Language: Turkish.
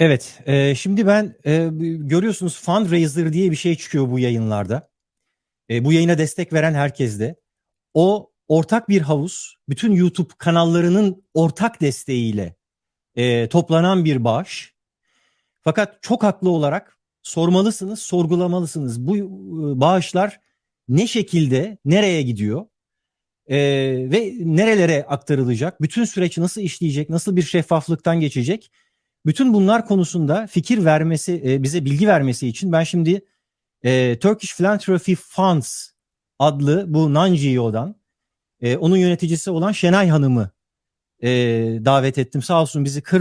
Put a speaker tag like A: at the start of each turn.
A: Evet, e, şimdi ben e, görüyorsunuz fundraiser diye bir şey çıkıyor bu yayınlarda. E, bu yayına destek veren herkeste. O ortak bir havuz, bütün YouTube kanallarının ortak desteğiyle e, toplanan bir bağış. Fakat çok haklı olarak sormalısınız, sorgulamalısınız. Bu e, bağışlar ne şekilde, nereye gidiyor? E, ve nerelere aktarılacak? Bütün süreç nasıl işleyecek? Nasıl bir şeffaflıktan geçecek? Bütün bunlar konusunda fikir vermesi, e, bize bilgi vermesi için ben şimdi e, Turkish Philanthropy Funds adlı bu non-GEO'dan e, onun yöneticisi olan Şenay Hanım'ı e, davet ettim. Sağ olsun bizi kırmadı.